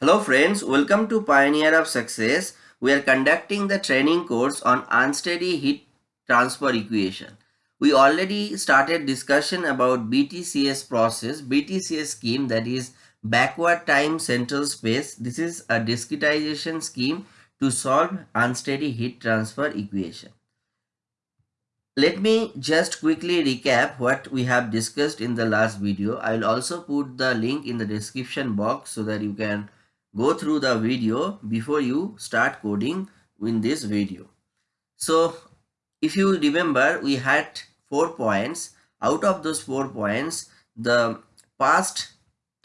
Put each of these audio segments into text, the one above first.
Hello friends, welcome to Pioneer of Success. We are conducting the training course on unsteady heat transfer equation. We already started discussion about BTCS process, BTCS scheme that is backward time central space. This is a discretization scheme to solve unsteady heat transfer equation. Let me just quickly recap what we have discussed in the last video. I will also put the link in the description box so that you can go through the video before you start coding in this video. So if you remember we had four points out of those four points the past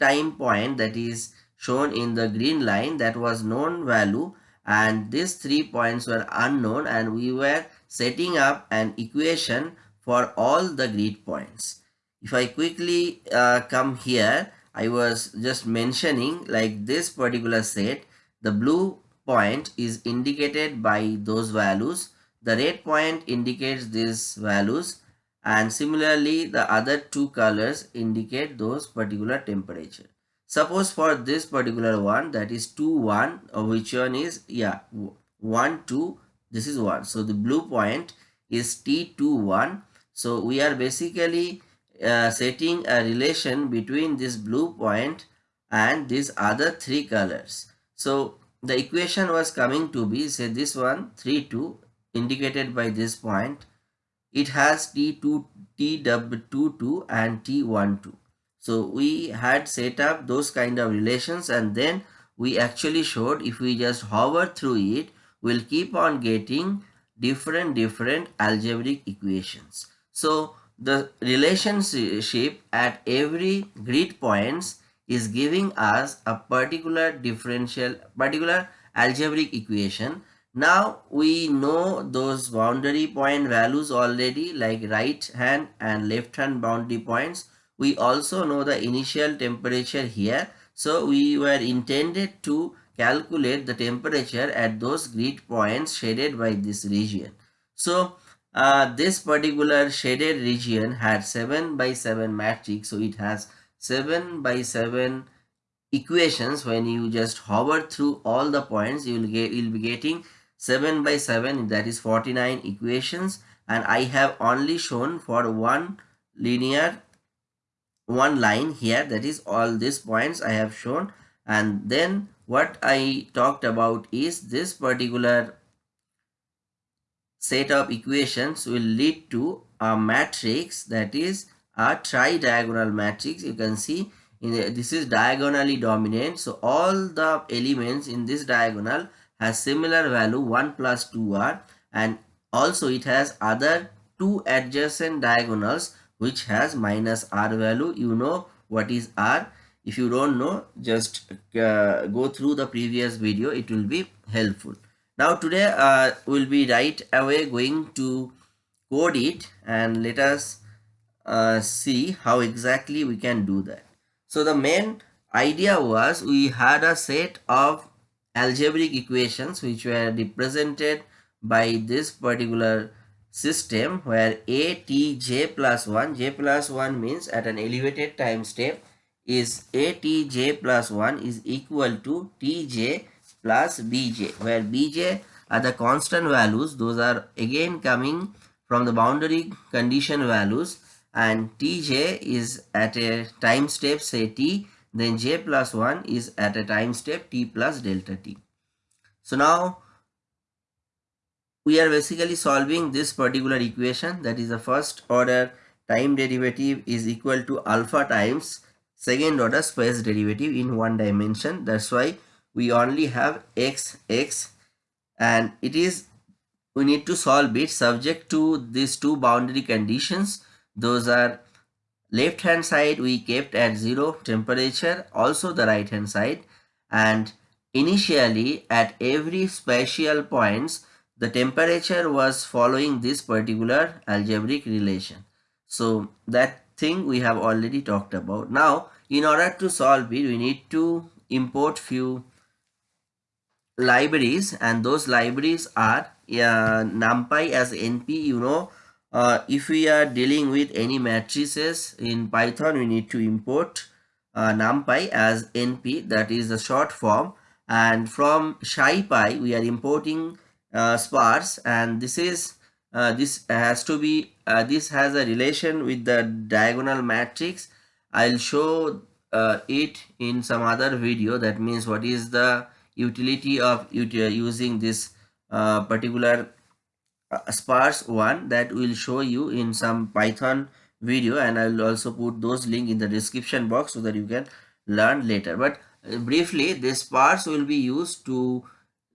time point that is shown in the green line that was known value and these three points were unknown and we were setting up an equation for all the grid points. If I quickly uh, come here I was just mentioning like this particular set, the blue point is indicated by those values. The red point indicates these values and similarly the other two colors indicate those particular temperature. Suppose for this particular one that is 2 1 or which one is yeah 1 2 this is 1. So the blue point is T2 1. So we are basically uh, setting a relation between this blue point and these other three colors. So the equation was coming to be say this one 3 2 indicated by this point. It has T2 TW22 and T12. So we had set up those kind of relations and then we actually showed if we just hover through it we'll keep on getting different different algebraic equations. So the relationship at every grid points is giving us a particular differential particular algebraic equation. Now we know those boundary point values already like right hand and left hand boundary points. We also know the initial temperature here. So we were intended to calculate the temperature at those grid points shaded by this region. So uh, this particular shaded region had 7 by 7 matrix so it has 7 by 7 equations. When you just hover through all the points you will get you'll be getting 7 by 7 that is 49 equations. And I have only shown for one linear one line here that is all these points I have shown. And then what I talked about is this particular set of equations will lead to a matrix that is a tri-diagonal matrix. You can see in the, this is diagonally dominant. So all the elements in this diagonal has similar value 1 plus 2r and also it has other two adjacent diagonals which has minus r value. You know what is r. If you don't know, just uh, go through the previous video. It will be helpful. Now today uh, we'll be right away going to code it and let us uh, see how exactly we can do that. So the main idea was we had a set of algebraic equations which were represented by this particular system where a t j plus 1 j plus 1 means at an elevated time step is a t j plus 1 is equal to t j plus bj where bj are the constant values. Those are again coming from the boundary condition values. And tj is at a time step say t then j plus 1 is at a time step t plus delta t. So now we are basically solving this particular equation. That is the first order time derivative is equal to alpha times second order space derivative in one dimension. That's why we only have x x and it is we need to solve it subject to these two boundary conditions. Those are left hand side we kept at zero temperature also the right hand side. And initially at every spatial points the temperature was following this particular algebraic relation. So that thing we have already talked about. Now in order to solve it we need to import few libraries and those libraries are uh, numpy as np you know. Uh, if we are dealing with any matrices in python we need to import uh, numpy as np that is the short form. And from scipy we are importing uh, sparse and this is uh, this has to be uh, this has a relation with the diagonal matrix. I'll show uh, it in some other video. That means what is the utility of using this uh, particular uh, sparse one that will show you in some python video and i will also put those link in the description box so that you can learn later. But uh, briefly this sparse will be used to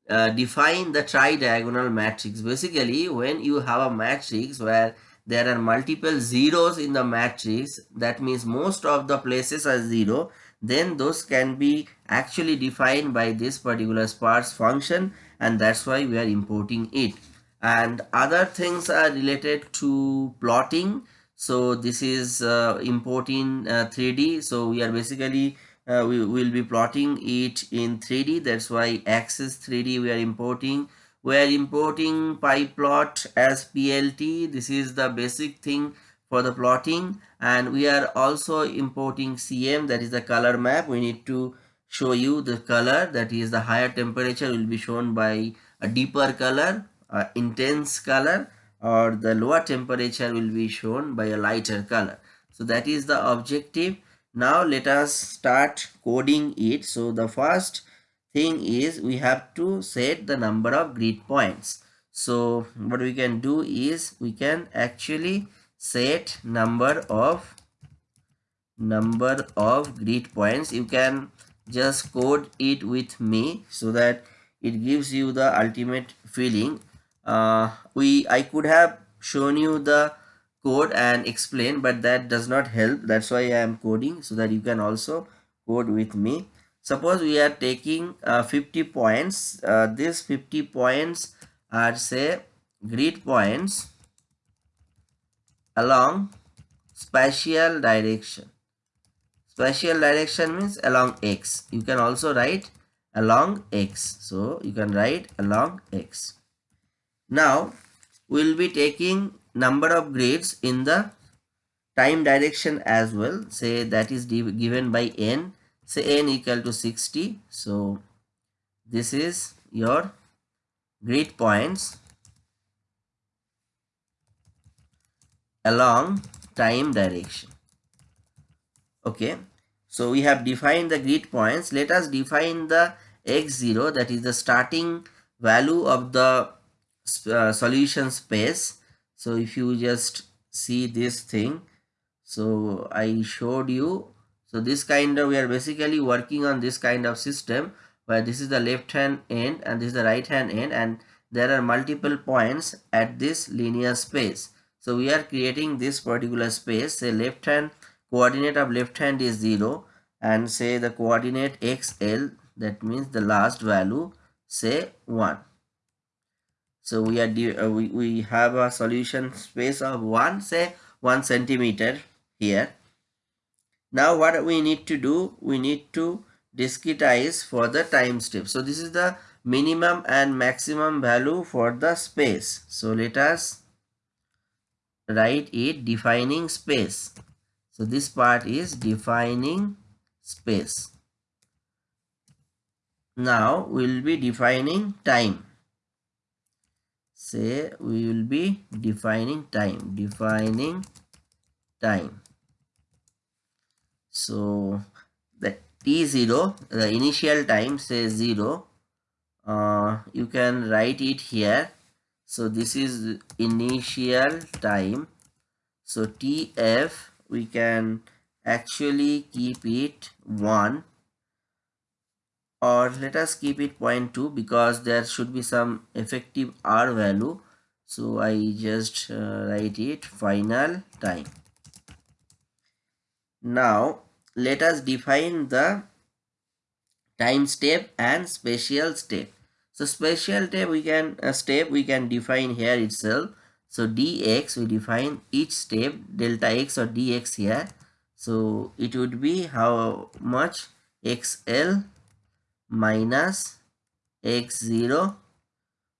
uh, define the tri-diagonal matrix. Basically when you have a matrix where there are multiple zeros in the matrix that means most of the places are zero then those can be actually defined by this particular sparse function and that's why we are importing it. And other things are related to plotting. So this is uh, importing uh, 3d so we are basically uh, we will be plotting it in 3d that's why axis 3d we are importing. We are importing pyplot as plt this is the basic thing for the plotting and we are also importing cm that is the color map. We need to show you the color that is the higher temperature will be shown by a deeper color uh, intense color or the lower temperature will be shown by a lighter color. So that is the objective. Now let us start coding it. So the first thing is we have to set the number of grid points. So what we can do is we can actually set number of number of grid points. You can just code it with me so that it gives you the ultimate feeling. Uh, we I could have shown you the code and explain but that does not help. That's why I am coding so that you can also code with me. Suppose we are taking uh, 50 points. Uh, these 50 points are say grid points along spatial direction. Spatial direction means along x. You can also write along x. So you can write along x. Now we'll be taking number of grids in the time direction as well. Say that is given by n. Say n equal to 60 so this is your grid points along time direction. Okay. So we have defined the grid points. Let us define the x0 that is the starting value of the uh, solution space. So if you just see this thing so i showed you. So this kind of we are basically working on this kind of system where this is the left hand end and this is the right hand end and there are multiple points at this linear space so we are creating this particular space. Say left hand coordinate of left hand is 0 and say the coordinate xl that means the last value say 1 so we are uh, we, we have a solution space of 1 say 1 centimeter here. Now what we need to do we need to discretize for the time step. So this is the minimum and maximum value for the space. So let us write it defining space. So this part is defining space. Now we'll be defining time. Say we will be defining time defining time. So the t0 the initial time say 0 uh, you can write it here so this is initial time. So tf we can actually keep it 1 or let us keep it 0.2 because there should be some effective r value. So i just uh, write it final time. Now let us define the time step and spatial step so spatial step we can uh, step we can define here itself. So dx we define each step delta x or dx here. So it would be how much xl minus x0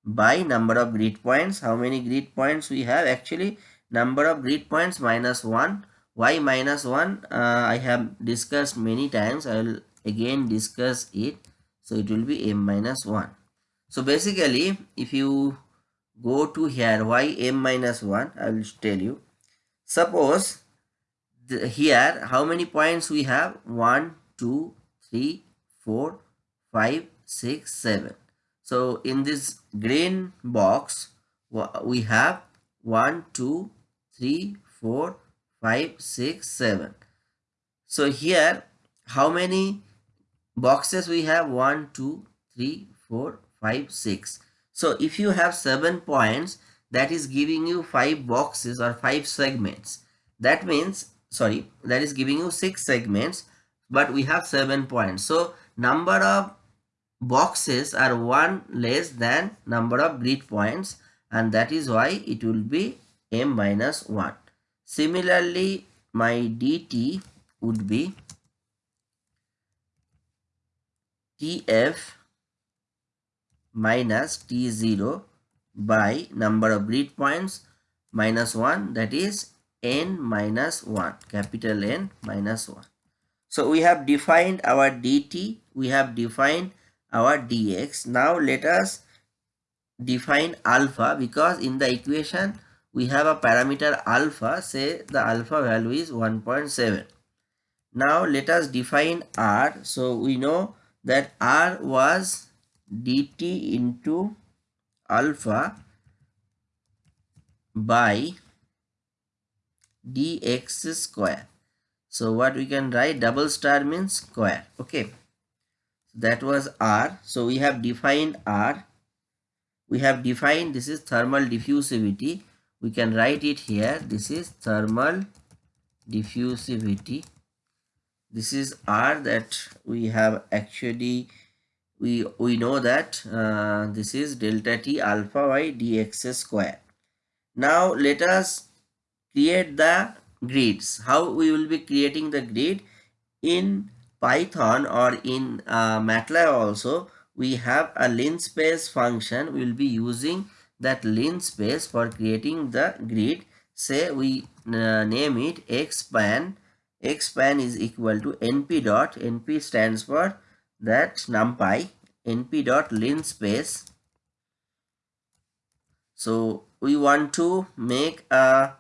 by number of grid points. How many grid points we have? Actually number of grid points minus 1 y minus 1 uh, I have discussed many times. I will again discuss it. So it will be m minus 1 so basically if you go to here y m minus 1 I will tell you. Suppose the, here how many points we have? 1 2 3 4 5 6 7 so in this green box we have 1 2 3 4 5 6 7 so here how many boxes we have? 1 2 3 4 5 6 so if you have 7 points that is giving you 5 boxes or 5 segments. That means sorry that is giving you 6 segments but we have 7 points. So number of boxes are 1 less than number of grid points and that is why it will be m minus 1 similarly my dt would be tf minus t0 by number of grid points minus 1 that is n minus 1 capital N minus 1. So we have defined our dt, we have defined our dx. Now let us define alpha because in the equation we have a parameter alpha say the alpha value is 1.7. Now let us define r. So we know that r was dt into alpha by dx square. So what we can write double star means square. Okay. That was R. So we have defined R. We have defined this is thermal diffusivity. We can write it here. This is thermal diffusivity. This is R that we have actually we we know that uh, this is delta t alpha by dx square. Now let us create the grids. How we will be creating the grid? In python or in uh, matlab also we have a linspace function. We will be using that linspace for creating the grid. Say we uh, name it xspan xspan is equal to np dot. Np stands for that numpy np dot linspace so we want to make a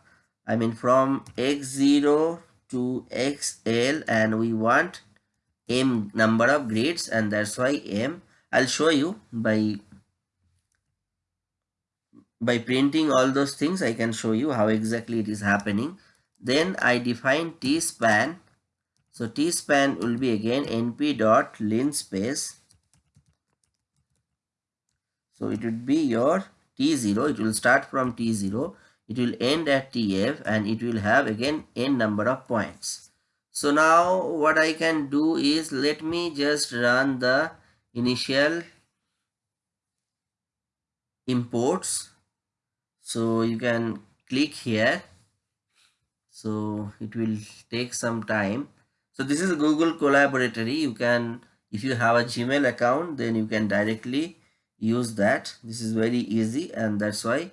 I mean from x0 to xl and we want m number of grids and that's why m. I'll show you by by printing all those things I can show you how exactly it is happening. Then I define t span so t span will be again np dot linspace so it would be your t0 it will start from t0 it will end at TF and it will have again n number of points. So now what I can do is let me just run the initial imports. So you can click here. So it will take some time. So this is Google Colaboratory. You can, if you have a Gmail account, then you can directly use that. This is very easy and that's why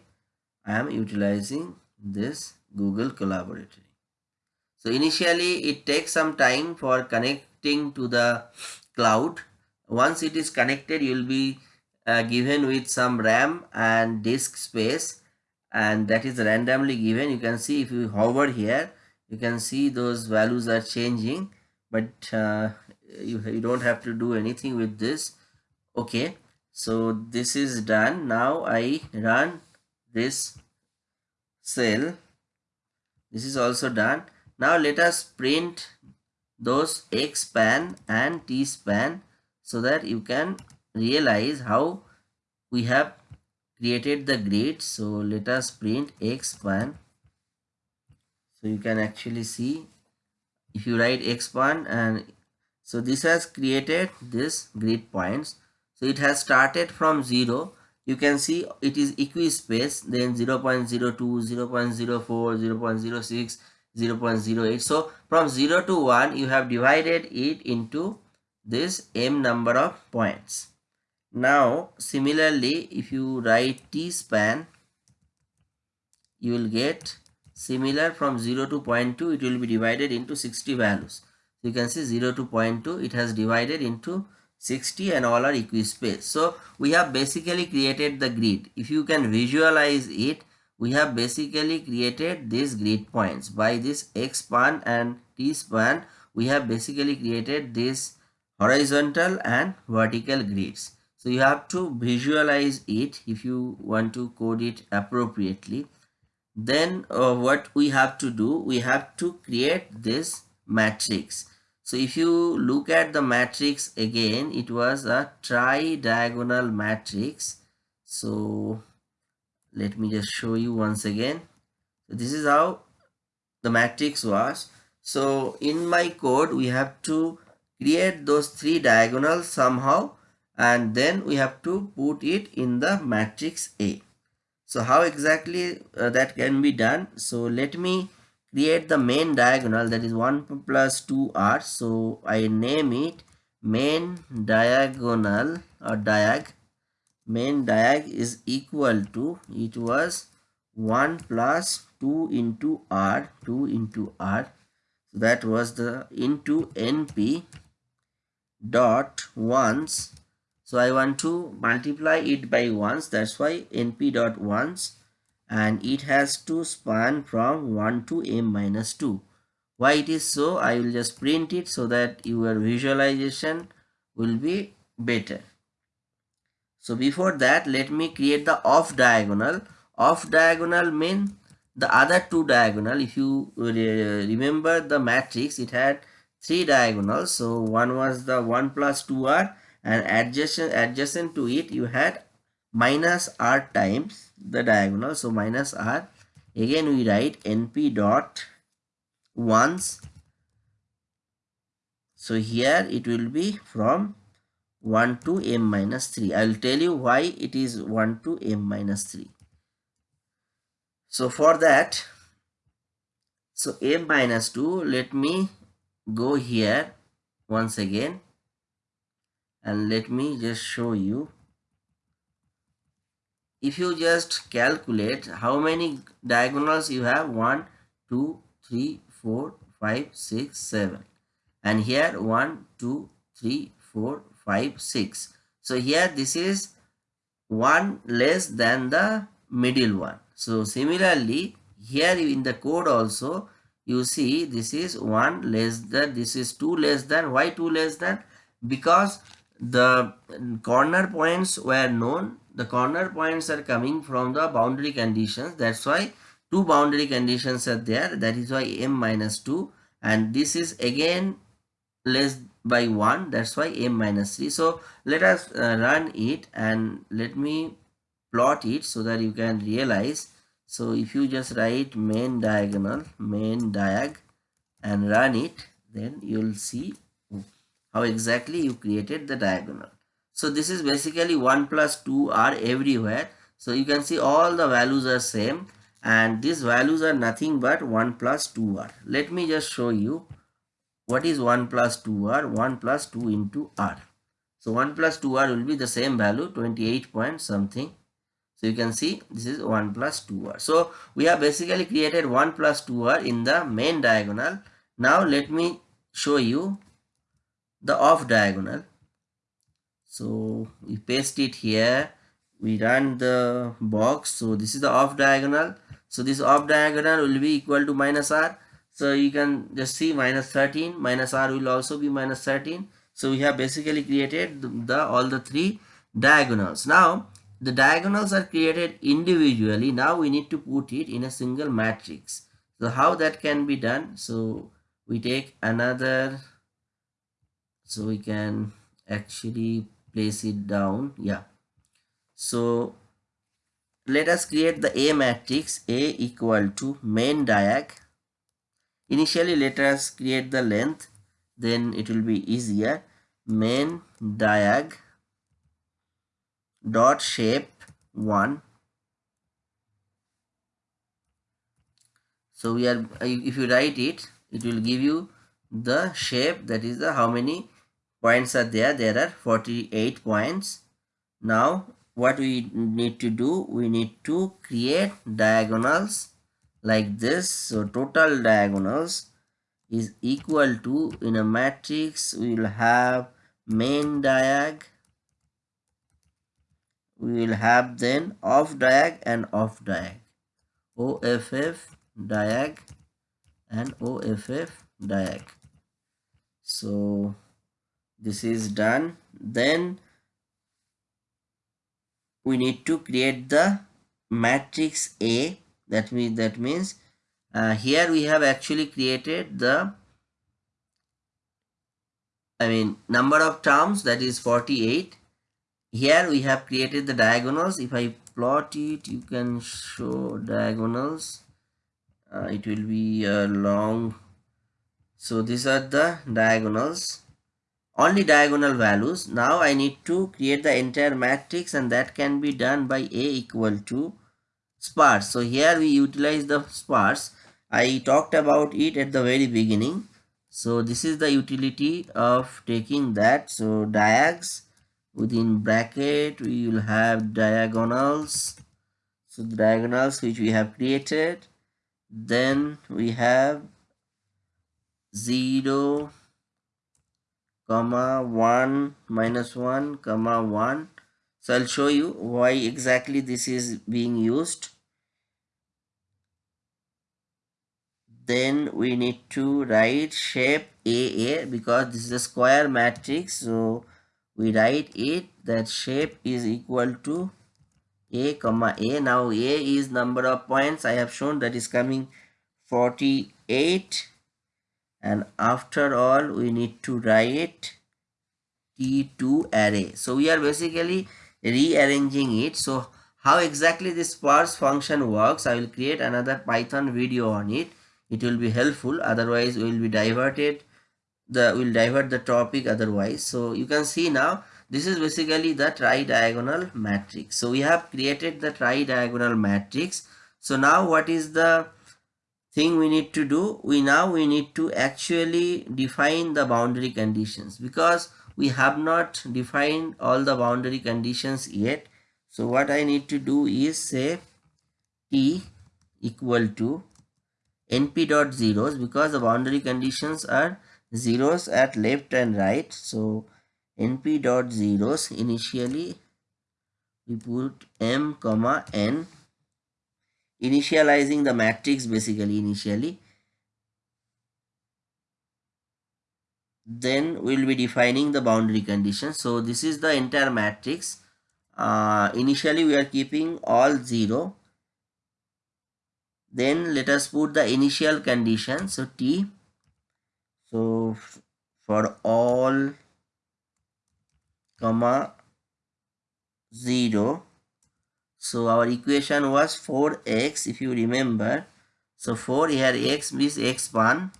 I am utilizing this Google Colaboratory. So initially it takes some time for connecting to the cloud. Once it is connected, you will be uh, given with some RAM and disk space and that is randomly given. You can see if you hover here, you can see those values are changing but uh, you, you don't have to do anything with this. Okay, so this is done. Now I run this cell this is also done now let us print those x span and t span so that you can realize how we have created the grid so let us print x span so you can actually see if you write x span and so this has created this grid points. So it has started from 0 you can see it is equi-space then 0 0.02 0 0.04 0 0.06 0 0.08 so from 0 to 1 you have divided it into this m number of points. Now similarly if you write t span you will get similar from 0 to 0.2 it will be divided into 60 values. You can see 0 to 0.2 it has divided into 60 and all are equispaced. So we have basically created the grid. If you can visualize it, we have basically created these grid points. By this X span and T span, we have basically created this horizontal and vertical grids. So you have to visualize it if you want to code it appropriately. Then uh, what we have to do, we have to create this matrix. So if you look at the matrix again, it was a tri-diagonal matrix. So let me just show you once again. So this is how the matrix was. So in my code, we have to create those three diagonals somehow and then we have to put it in the matrix A. So how exactly uh, that can be done? So let me create the main diagonal that is 1 plus 2r so i name it main diagonal or diag. Main diag is equal to it was 1 plus 2 into r 2 into r. So that was the into np dot ones so i want to multiply it by ones. That's why np dot ones. And it has to span from 1 to m minus 2 why it is so? I will just print it so that your visualization will be better. So before that let me create the off diagonal. Off diagonal mean the other two diagonal. If you remember the matrix it had three diagonals. So one was the 1 plus 2r and adjacent adjacent to it you had minus r times the diagonal. So minus r again we write np dot ones. So here it will be from 1 to m minus 3 i will tell you why it is 1 to m minus 3 so for that so m minus 2 let me go here once again and let me just show you. If you just calculate how many diagonals you have 1 2 3 4 5 6 7 and here 1 2 3 4 5 6 so here this is one less than the middle one. So similarly here in the code also you see this is one less than this is two less than why two less than? Because the corner points were known. The corner points are coming from the boundary conditions. That's why two boundary conditions are there. That is why m minus 2 and this is again less by 1 that's why m minus 3 so let us uh, run it and let me plot it so that you can realize. So if you just write main diagonal main diag and run it then you'll see how exactly you created the diagonal so this is basically 1 plus 2 are everywhere. So you can see all the values are same and these values are nothing but 1 plus 2 r. Let me just show you what is 1 plus 2 r. 1 plus 2 into r. So 1 plus 2 r will be the same value 28 point something. So you can see this is 1 plus 2 r. So we have basically created 1 plus 2 r in the main diagonal. Now let me show you the off diagonal. So we paste it here. We run the box. So this is the off diagonal. So this off diagonal will be equal to minus r. So you can just see minus 13 minus r will also be minus 13 so we have basically created the, the all the three diagonals. Now the diagonals are created individually. Now we need to put it in a single matrix. So how that can be done? So we take another so we can actually place it down. Yeah. So let us create the a matrix a equal to main diag. Initially let us create the length. Then it will be easier. Main diag dot shape 1 so we are if you write it it will give you the shape that is the how many points are there. There are 48 points. Now what we need to do we need to create diagonals like this. So total diagonals is equal to in a matrix we will have main diag we will have then off diag and off diag. OFF diag and OFF diag. So this is done then we need to create the matrix A. That means that means uh, here we have actually created the I mean number of terms that is 48 here we have created the diagonals. If I plot it you can show diagonals. Uh, it will be a long so these are the diagonals only diagonal values. Now I need to create the entire matrix and that can be done by A equal to sparse. So here we utilize the sparse. I talked about it at the very beginning. So this is the utility of taking that. So diags within bracket we will have diagonals. So the diagonals which we have created. Then we have 0 comma 1 minus 1 comma 1 so i'll show you why exactly this is being used. Then we need to write shape aa because this is a square matrix. So we write it that shape is equal to a comma a. Now a is number of points. I have shown that is coming 48 and after all we need to write toarray. So we are basically rearranging it. So how exactly this sparse function works i will create another python video on it. It will be helpful. Otherwise we will be diverted the will divert the topic otherwise. So you can see now this is basically the tri-diagonal matrix. So we have created the tri-diagonal matrix. So now what is the thing we need to do we now we need to actually define the boundary conditions because we have not defined all the boundary conditions yet. So what i need to do is say t equal to np dot zeros because the boundary conditions are zeros at left and right. So np dot zeros initially we put m comma n initializing the matrix basically initially. Then we'll be defining the boundary condition. So this is the entire matrix. Uh, initially we are keeping all zero. Then let us put the initial condition. So t. So for all comma 0 so our equation was 4x if you remember. So 4 here x means x1.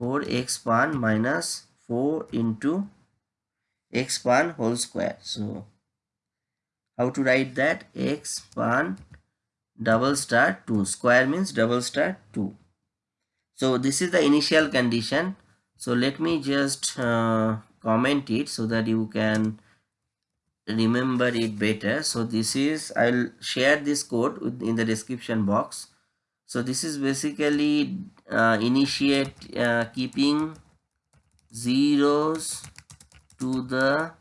4x1 minus 4 into x1 whole square. So how to write that? x1 double star 2 square means double star 2 so this is the initial condition. So let me just uh, comment it so that you can remember it better. So this is i'll share this code in the description box. So this is basically uh, initiate uh, keeping zeros to the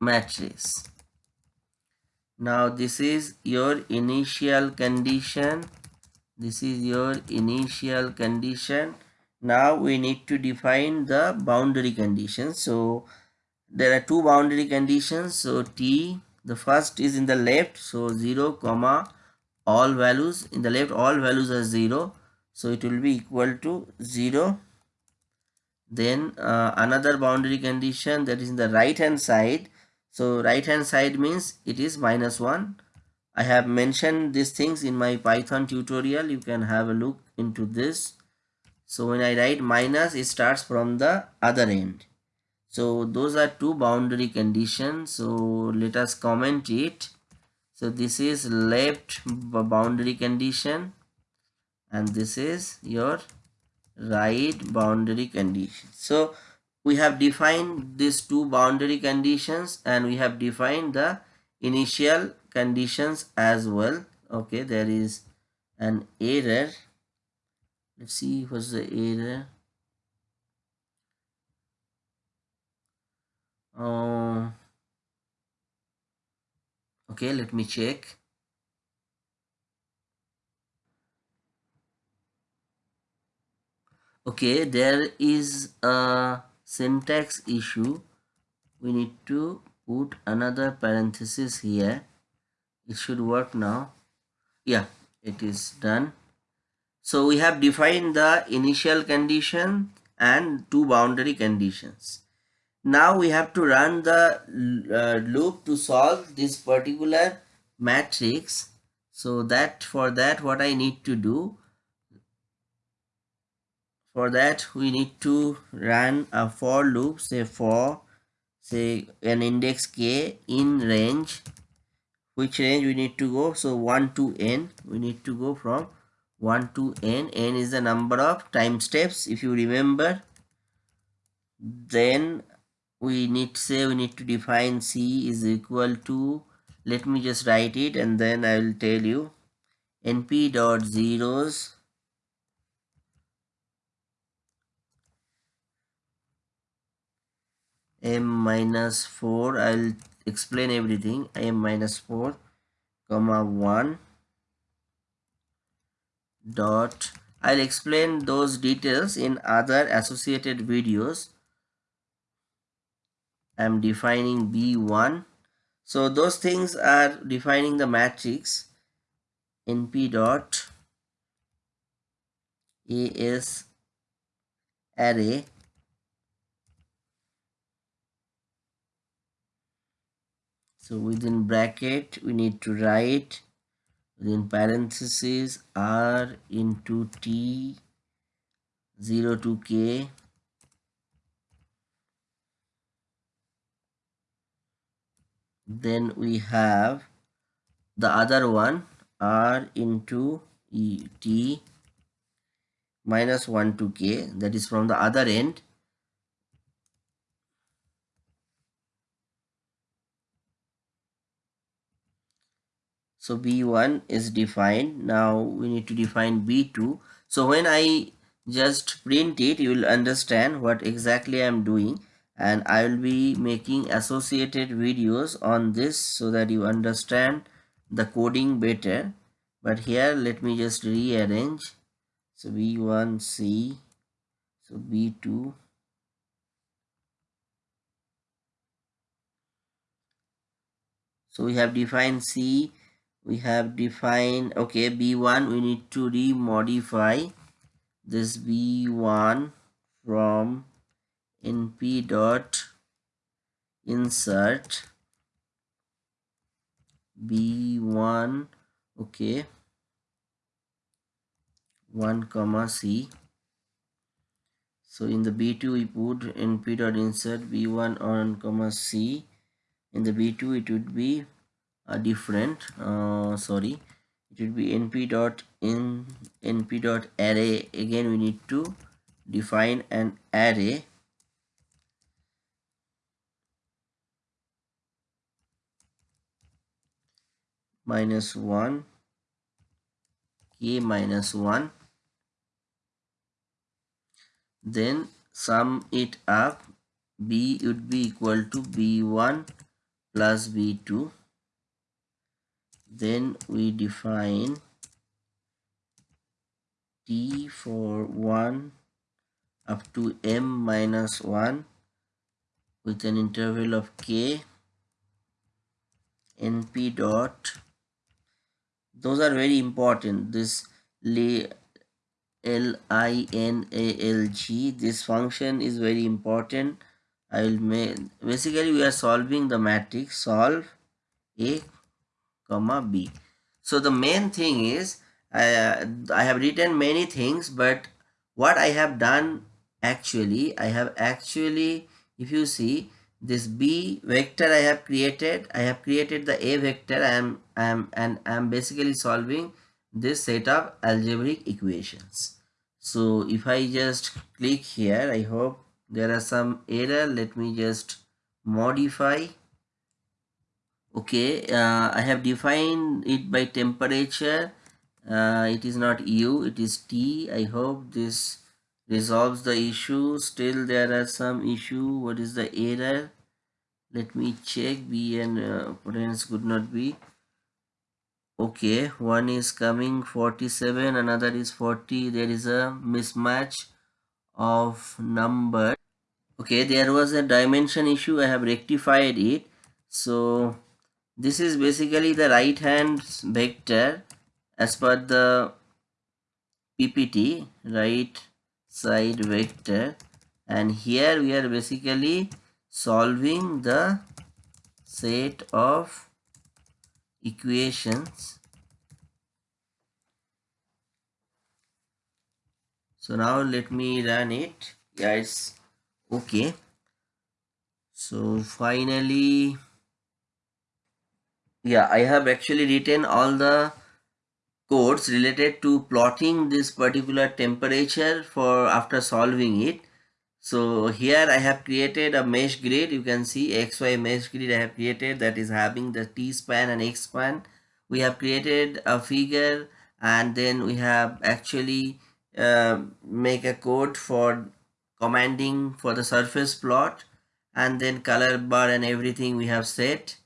matrix. Now this is your initial condition. This is your initial condition now we need to define the boundary conditions. So there are two boundary conditions. So t the first is in the left. So 0 comma all values. In the left all values are 0 so it will be equal to 0 then uh, another boundary condition that is in the right hand side. So right hand side means it is minus 1 i have mentioned these things in my python tutorial. You can have a look into this so when I write minus, it starts from the other end. So those are two boundary conditions. So let us comment it. So this is left boundary condition and this is your right boundary condition. So we have defined these two boundary conditions and we have defined the initial conditions as well okay there is an error let's see what's the error uh, okay let me check. Okay there is a syntax issue. We need to put another parenthesis here. It should work now. Yeah it is done so we have defined the initial condition and two boundary conditions. Now we have to run the uh, loop to solve this particular matrix. So that for that what i need to do for that we need to run a for loop say for say an index k in range. Which range we need to go? So 1 to n we need to go from 1 to n. n is the number of time steps. If you remember then we need to say we need to define c is equal to let me just write it and then i will tell you. Np dot zeros m minus 4 i'll explain everything. m minus 4 comma 1 dot. I'll explain those details in other associated videos. I'm defining b1 so those things are defining the matrix np dot. As array. So within bracket we need to write within parentheses r into t 0 to k. Then we have the other one r into e t minus 1 to k. That is from the other end so b1 is defined. Now we need to define b2 so when i just print it you will understand what exactly i'm doing. And i will be making associated videos on this so that you understand the coding better. But here let me just rearrange. So b1 c. So b2 so we have defined c we have defined okay b1 we need to remodify this b1 from np dot insert b1 okay 1 comma c. So in the b2 we put np dot insert b1 on comma c. In the b2 it would be a different. Uh, sorry. It will be np dot in np dot array. Again we need to define an array. Minus 1 k minus 1 then sum it up. B would be equal to b1 plus b2 then we define t for 1 up to m minus 1 with an interval of k. Np dot. Those are very important. This l i n a l g this function is very important. I will make basically we are solving the matrix. Solve a comma b. So the main thing is uh, i have written many things but what i have done actually i have actually if you see this b vector i have created i have created the a vector i am i am and i am basically solving this set of algebraic equations. So if i just click here i hope there are some error. Let me just modify okay uh, I have defined it by temperature. Uh, it is not U it is T. I hope this resolves the issue. Still there are some issue. What is the error? Let me check. B and uh, could not be. Okay one is coming 47 another is 40 there is a mismatch of number. Okay there was a dimension issue. I have rectified it. So this is basically the right hand vector as per the PPT right side vector. And here we are basically solving the set of equations. So now let me run it. Yeah it's okay. So finally yeah i have actually written all the codes related to plotting this particular temperature for after solving it. So here i have created a mesh grid. You can see xy mesh grid i have created that is having the t span and x span. We have created a figure and then we have actually uh, make a code for commanding for the surface plot and then color bar and everything we have set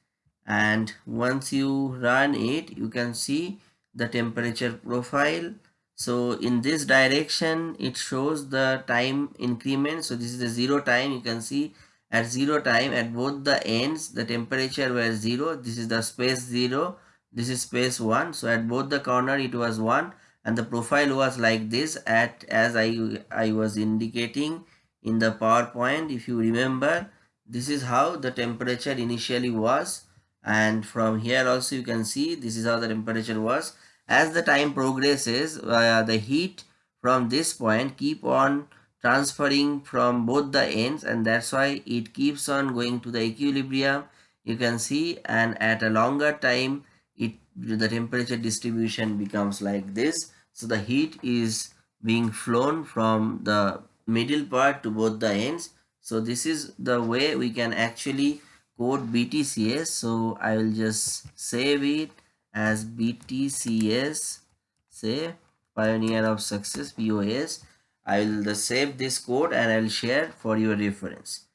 and once you run it you can see the temperature profile. So in this direction it shows the time increment. So this is the zero time. You can see at zero time at both the ends the temperature was zero. This is the space zero. This is space one. So at both the corner it was one. And the profile was like this at as I, I was indicating in the PowerPoint. If you remember this is how the temperature initially was and from here also you can see this is how the temperature was. As the time progresses uh, the heat from this point keep on transferring from both the ends and that's why it keeps on going to the equilibrium. You can see and at a longer time it the temperature distribution becomes like this. So the heat is being flown from the middle part to both the ends. So this is the way we can actually code btcs so i will just save it as btcs say pioneer of success pos i will save this code and i will share for your reference.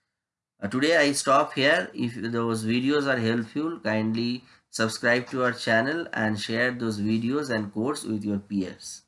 Uh, today i stop here. If those videos are helpful kindly subscribe to our channel and share those videos and codes with your peers